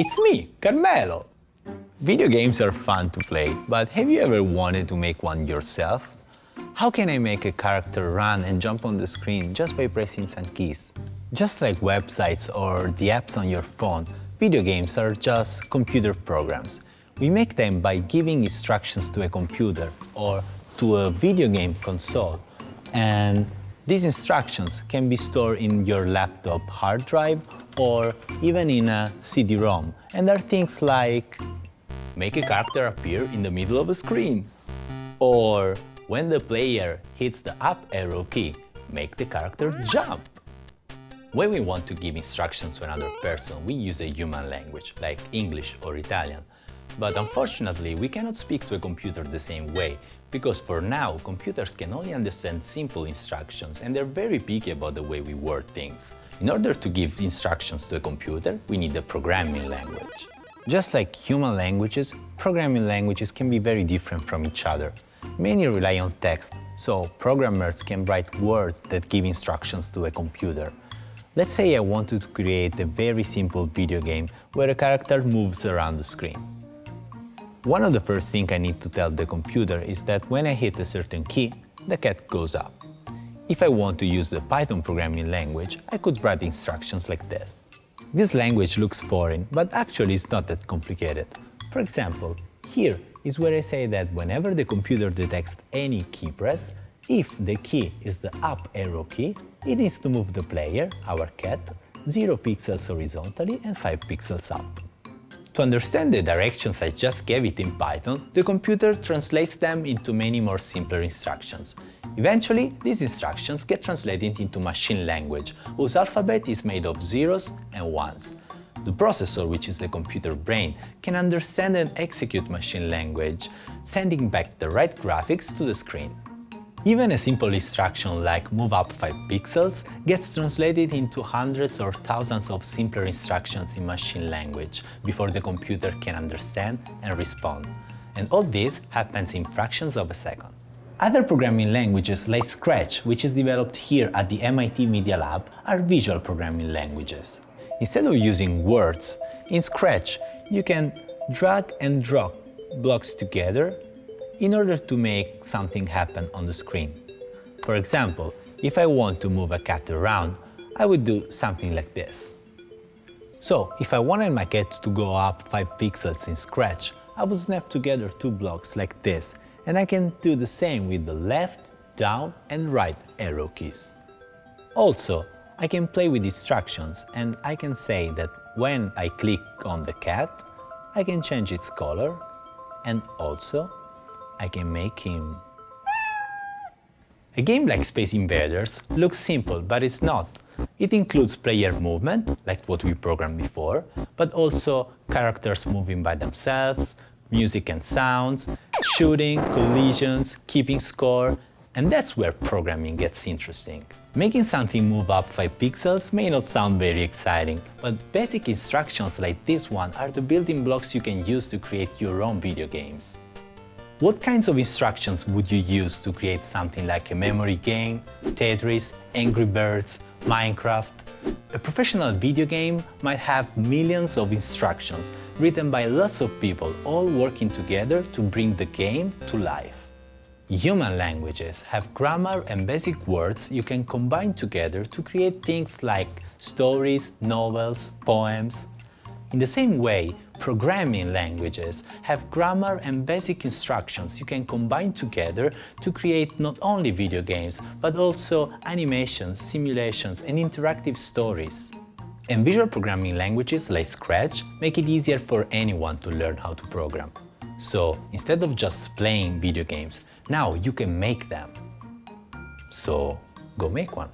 It's me, Carmelo! Video games are fun to play, but have you ever wanted to make one yourself? How can I make a character run and jump on the screen just by pressing some keys? Just like websites or the apps on your phone, video games are just computer programs. We make them by giving instructions to a computer or to a video game console. And these instructions can be stored in your laptop hard drive or even in a CD-ROM. And are things like make a character appear in the middle of a screen or when the player hits the up arrow key, make the character jump. When we want to give instructions to another person, we use a human language, like English or Italian. But unfortunately, we cannot speak to a computer the same way, because for now, computers can only understand simple instructions and they're very picky about the way we word things. In order to give instructions to a computer, we need a programming language. Just like human languages, programming languages can be very different from each other. Many rely on text, so programmers can write words that give instructions to a computer. Let's say I wanted to create a very simple video game where a character moves around the screen. One of the first things I need to tell the computer is that when I hit a certain key, the cat goes up. If I want to use the Python programming language, I could write instructions like this. This language looks foreign, but actually it's not that complicated. For example, here is where I say that whenever the computer detects any key press, if the key is the up arrow key, it needs to move the player, our cat, 0 pixels horizontally and 5 pixels up. To understand the directions I just gave it in Python, the computer translates them into many more simpler instructions. Eventually, these instructions get translated into machine language, whose alphabet is made of zeros and ones. The processor, which is the computer brain, can understand and execute machine language, sending back the right graphics to the screen. Even a simple instruction like move up 5 pixels gets translated into hundreds or thousands of simpler instructions in machine language before the computer can understand and respond. And all this happens in fractions of a second. Other programming languages like Scratch, which is developed here at the MIT Media Lab, are visual programming languages. Instead of using words, in Scratch you can drag and drop blocks together in order to make something happen on the screen. For example, if I want to move a cat around, I would do something like this. So, if I wanted my cat to go up 5 pixels in Scratch, I would snap together two blocks like this, and I can do the same with the left, down and right arrow keys. Also, I can play with instructions and I can say that when I click on the cat, I can change its color and also I can make him... A game like Space Invaders looks simple, but it's not. It includes player movement, like what we programmed before, but also characters moving by themselves, music and sounds, shooting, collisions, keeping score, and that's where programming gets interesting. Making something move up 5 pixels may not sound very exciting, but basic instructions like this one are the building blocks you can use to create your own video games. What kinds of instructions would you use to create something like a memory game, Tetris, Angry Birds, Minecraft? A professional video game might have millions of instructions written by lots of people all working together to bring the game to life. Human languages have grammar and basic words you can combine together to create things like stories, novels, poems. In the same way, Programming languages have grammar and basic instructions you can combine together to create not only video games, but also animations, simulations and interactive stories. And visual programming languages like Scratch make it easier for anyone to learn how to program. So instead of just playing video games, now you can make them. So go make one.